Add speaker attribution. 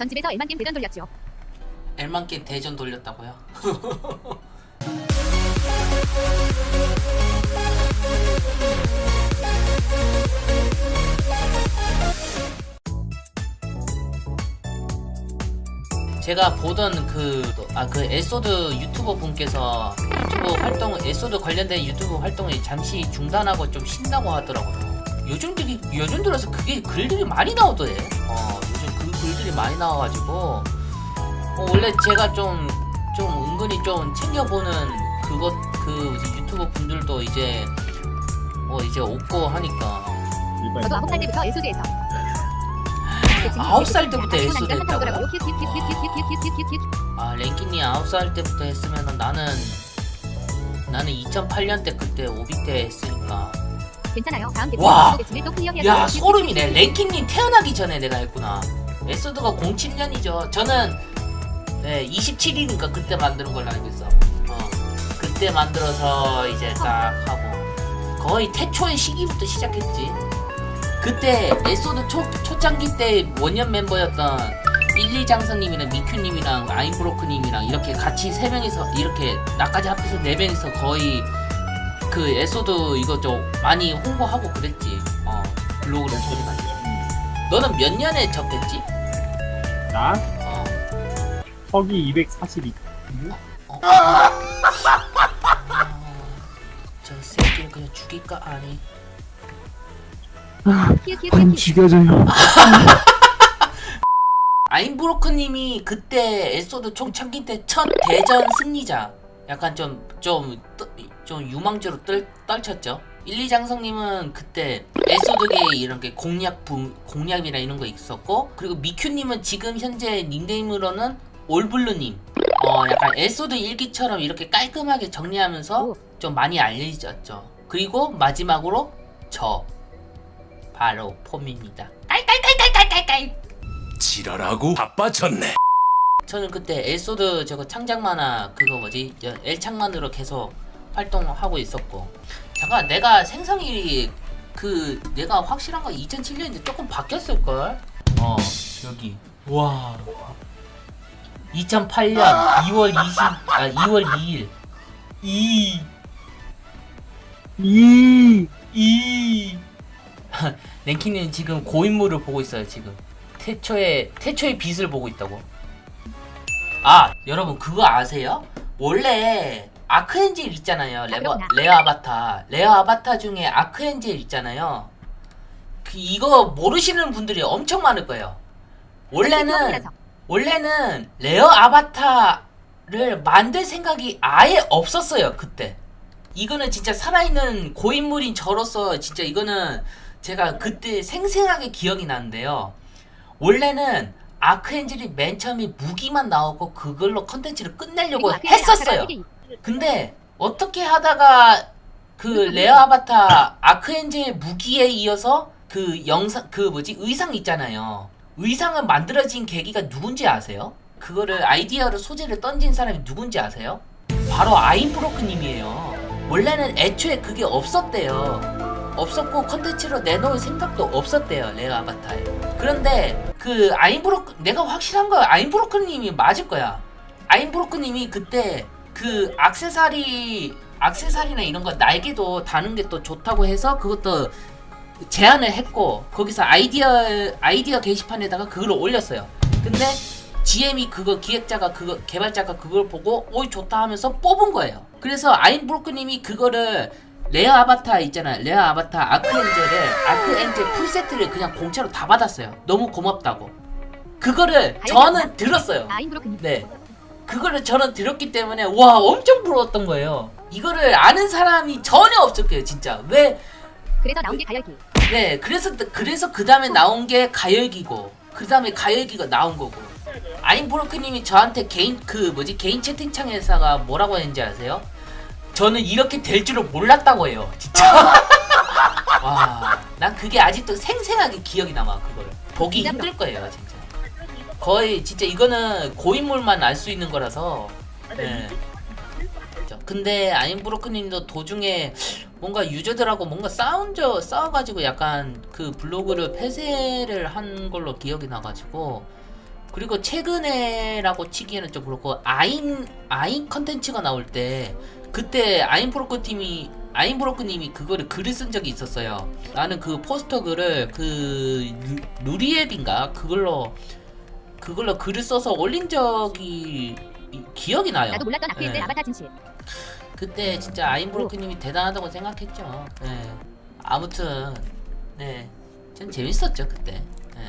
Speaker 1: 전 집에서 일만 게임 대전 돌렸죠.
Speaker 2: 엘만게 대전 돌렸다고요? 제가 보던 그, 아, 그 에소드 유튜버 분께서 유튜브 활동, 에소드 관련된 유튜브 활동을 잠시 중단하고 좀 쉰다고 하더라고요. 요즘 들이, 요즘 들어서 그게 글들이 많이 나오더래. 어, 요즘 그 글들이 많이 나와가지고, 어, 원래 제가 좀, 좀 은근히 좀 챙겨보는 그것, 그 유튜버 분들도 이제, 어, 이제 없고 하니까.
Speaker 1: 저도 아홉 살 때부터 에소드에서.
Speaker 2: 아홉 살 때부터
Speaker 1: 했다고.
Speaker 2: 했다고요? 아 랭키님 9살 때부터 했으면 나는 나는 2008년 때 그때 오베 때 했으니까
Speaker 1: 괜찮아요. 다음
Speaker 2: 와. 야 소름이네. 랭키님 태어나기 전에 내가 했구나. 엘소드가 07년이죠. 저는 네 27일인가 그때 만드는 걸로 알고 있어. 어 그때 만들어서 이제 딱 하고. 거의 태초의 시기부터 시작했지. 그때 엘소드 초, 초창기 때 원년 멤버였던 1, 2장선님이랑 미큐님이랑 아임브로크님이랑 이렇게 같이 세 명이서 이렇게 나까지 합해서 네 명이서 거의 그 이거 좀 많이 홍보하고 그랬지. 어 블로그를 통해가지고. 너는 몇 년에 접했지?
Speaker 3: 나
Speaker 2: 어.
Speaker 3: 서기 242.
Speaker 2: 어. 아, 저 새끼를 그냥 죽일까 아니.
Speaker 3: 안 죽여줘요.
Speaker 2: 아임브로크님이 그때 에소드 총창기 때 첫 대전 승리자. 약간 좀 좀 좀 유망주로 떨, 떨쳤죠. 1, 2장성님은 그때 엘소드계 이런 게 공략 부, 공략이나 이런 거 있었고 그리고 미큐님은 지금 현재 닉네임으로는 올블루님. 어 약간 엘소드 일기처럼 이렇게 깔끔하게 정리하면서
Speaker 1: 오.
Speaker 2: 좀 많이 알려졌죠. 그리고 마지막으로 저 바로 폼입니다. 깔깔깔깔깔깔깔.
Speaker 4: 지랄하고 자빠졌네.
Speaker 2: 저는 그때 엘소드 저거 창작 만화 그거 뭐지 여- 엘창만으로 계속 활동하고 있었고. 잠깐 내가 생성일이 그 내가 확실한 거 2007년인데 조금 바뀌었을 걸. 어 여기. 와. 2008년 2월 20 아 2월 2일. 2
Speaker 3: 이.
Speaker 2: 이. 랭키는 지금 고인물을 보고 있어요 지금. 태초의 태초의 빛을 보고 있다고. 아 여러분 그거 아세요? 원래 아크엔젤 있잖아요. 레버. rare 아바타. rare 아바타 중에 아크엔젤 있잖아요. 그 이거 모르시는 분들이 엄청 많을 거예요. 원래는 원래는 rare 아바타를 만들 생각이 아예 없었어요 그때. 이거는 진짜 살아있는 고인물인 저로서 진짜 이거는 제가 그때 생생하게 기억이 나는데요. 원래는 아크엔젤이 맨 처음에 무기만 나오고 그걸로 컨텐츠를 끝내려고 했었어요 근데 어떻게 하다가 그 rare 아바타 아크엔젤 무기에 이어서 그 영상 그 뭐지 의상 있잖아요. 의상을 만들어진 계기가 누군지 아세요? 그거를 아이디어로 소재를 던진 사람이 누군지 아세요? 바로 아임브로크님이에요. 원래는 애초에 그게 없었대요. 없었고 컨텐츠로 내놓을 생각도 없었대요 rare 아바타에. 그런데 그 아임브로크 내가 확실한 거야 아임브로크님이 맞을 거야. 아임브로크님이 그때 그 악세사리 악세사리나 이런 거 날개도 다는 게 또 좋다고 해서 그것도 제안을 했고 거기서 아이디어 아이디어 게시판에다가 그걸 올렸어요. 근데 GM이 그거 기획자가 그거 개발자가 그걸 보고 오이 좋다 하면서 뽑은 거예요. 그래서 아임브로크님이 그거를 rare 아바타 있잖아요. rare 아바타 아크엔젤을 아크엔젤 풀세트를 그냥 공짜로 다 받았어요. 너무 고맙다고. 그거를 저는 들었어요. 네. 그거를 저는 들었기 때문에 와 엄청 부러웠던 거예요. 이거를 아는 사람이 전혀 없었고요, 진짜. 왜?
Speaker 1: 그래서 나온 게 가열기.
Speaker 2: 네, 그래서 그래서 그 다음에 나온 게 가열기고, 그 다음에 가열기가 나온 거고. 아임브로크님이 저한테 개인 그 뭐지 개인 채팅창에다가 뭐라고 했는지 아세요? 저는 이렇게 될 줄을 몰랐다고 해요, 진짜. 와, 난 그게 아직도 생생하게 기억이 남아 그걸. 보기 힘들 거예요, 진짜. 거의 진짜 이거는 고인물만 알 수 있는 거라서. 네. 그죠. 근데 아임브로크님도 도중에 뭔가 유저들하고 뭔가 싸운 저 싸워가지고 약간 그 블로그를 폐쇄를 한 걸로 기억이 나가지고 그리고 최근에라고 치기에는 좀 그렇고 아인 아인 컨텐츠가 나올 때 그때 아인 브로커 팀이 아인 브로커님이 그거를 글을 쓴 적이 있었어요. 나는 그 포스터 글을 그 루- 루리앱인가 그걸로 그걸로 글을 써서 올린 적이 이- 기억이 나요.
Speaker 1: 나도 몰랐던 아크엔젤
Speaker 2: 네.
Speaker 1: 아바타 진실.
Speaker 2: 그때 진짜 아인 브로커님이 대단하다고 생각했죠. 네. 아무튼 네, 전 재밌었죠 그때. 네.